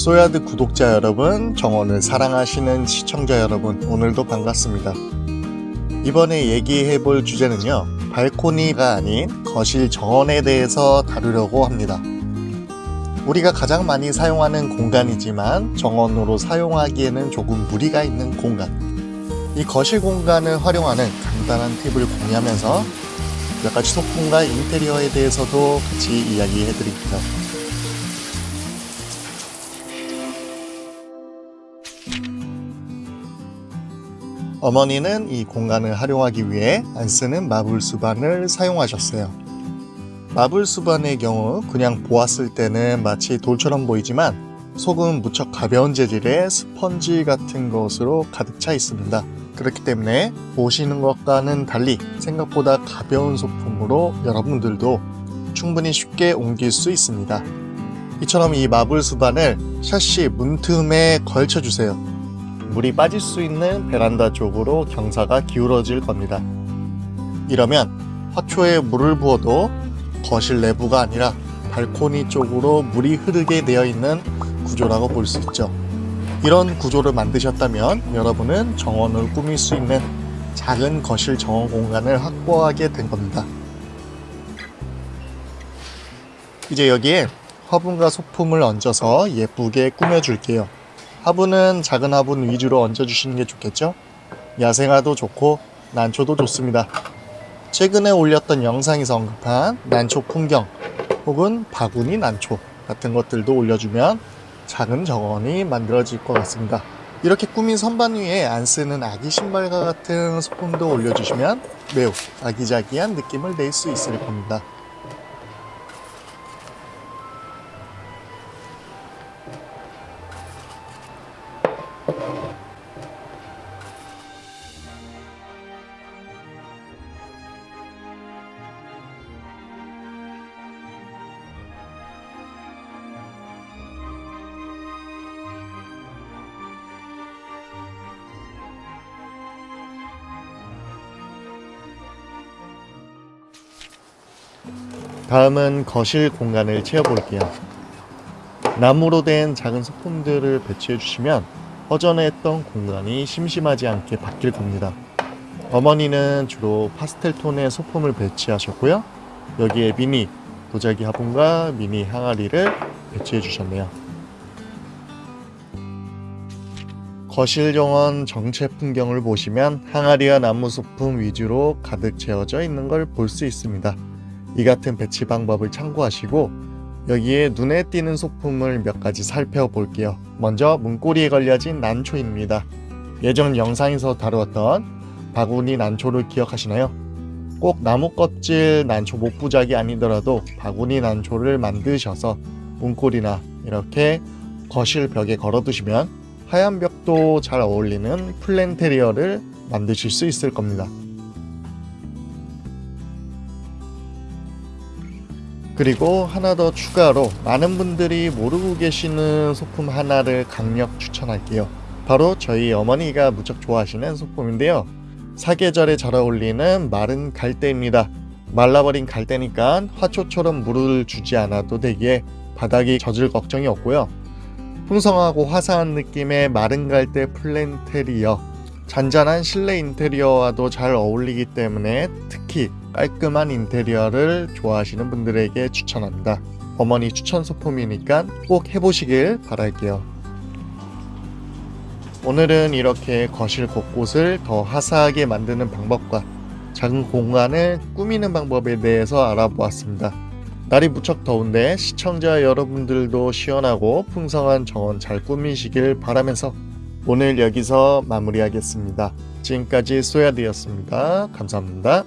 소야드 구독자 여러분, 정원을 사랑하시는 시청자 여러분, 오늘도 반갑습니다. 이번에 얘기해 볼 주제는요, 발코니가 아닌 거실 정원에 대해서 다루려고 합니다. 우리가 가장 많이 사용하는 공간이지만 정원으로 사용하기에는 조금 무리가 있는 공간. 이 거실 공간을 활용하는 간단한 팁을 공유하면서 몇 가지 소품과 인테리어에 대해서도 같이 이야기해 드립니다. 어머니는 이 공간을 활용하기 위해 안 쓰는 마블 수반을 사용하셨어요. 마블 수반의 경우 그냥 보았을 때는 마치 돌처럼 보이지만 속은 무척 가벼운 재질의 스펀지 같은 것으로 가득 차 있습니다. 그렇기 때문에 보시는 것과는 달리 생각보다 가벼운 소품으로 여러분들도 충분히 쉽게 옮길 수 있습니다. 이처럼 이 마블 수반을 샤시 문틈에 걸쳐주세요. 물이 빠질 수 있는 베란다 쪽으로 경사가 기울어질 겁니다. 이러면 화초에 물을 부어도 거실 내부가 아니라 발코니 쪽으로 물이 흐르게 되어 있는 구조라고 볼 수 있죠. 이런 구조를 만드셨다면 여러분은 정원을 꾸밀 수 있는 작은 거실 정원 공간을 확보하게 된 겁니다. 이제 여기에 화분과 소품을 얹어서 예쁘게 꾸며줄게요. 화분은 작은 화분 위주로 얹어주시는 게 좋겠죠? 야생화도 좋고 난초도 좋습니다. 최근에 올렸던 영상에서 언급한 난초 풍경 혹은 바구니 난초 같은 것들도 올려주면 작은 정원이 만들어질 것 같습니다. 이렇게 꾸민 선반 위에 안 쓰는 아기 신발과 같은 소품도 올려주시면 매우 아기자기한 느낌을 낼 수 있을 겁니다. 다음은 거실 공간을 채워볼게요. 나무로 된 작은 소품들을 배치해 주시면 허전했던 공간이 심심하지 않게 바뀔 겁니다. 어머니는 주로 파스텔 톤의 소품을 배치하셨고요. 여기에 미니 도자기 화분과 미니 항아리를 배치해 주셨네요. 거실 정원 정체 풍경을 보시면 항아리와 나무 소품 위주로 가득 채워져 있는 걸 볼 수 있습니다. 이 같은 배치 방법을 참고하시고 여기에 눈에 띄는 소품을 몇 가지 살펴볼게요. 먼저 문고리에 걸려진 난초입니다. 예전 영상에서 다루었던 바구니 난초를 기억하시나요? 꼭 나무 껍질 난초 목부작이 아니더라도 바구니 난초를 만드셔서 문고리나 이렇게 거실 벽에 걸어두시면 하얀 벽도 잘 어울리는 플랜테리어를 만드실 수 있을 겁니다. 그리고 하나 더 추가로 많은 분들이 모르고 계시는 소품 하나를 강력 추천할게요. 바로 저희 어머니가 무척 좋아하시는 소품인데요. 사계절에 잘 어울리는 마른 갈대입니다. 말라버린 갈대니까 화초처럼 물을 주지 않아도 되기에 바닥이 젖을 걱정이 없고요. 풍성하고 화사한 느낌의 마른 갈대 플랜테리어 잔잔한 실내 인테리어와도 잘 어울리기 때문에 특히 깔끔한 인테리어를 좋아하시는 분들에게 추천합니다. 어머니 추천 소품이니까 꼭 해보시길 바랄게요. 오늘은 이렇게 거실 곳곳을 더 화사하게 만드는 방법과 작은 공간을 꾸미는 방법에 대해서 알아보았습니다. 날이 무척 더운데 시청자 여러분들도 시원하고 풍성한 정원 잘 꾸미시길 바라면서 오늘 여기서 마무리하겠습니다. 지금까지 소야드였습니다. 감사합니다.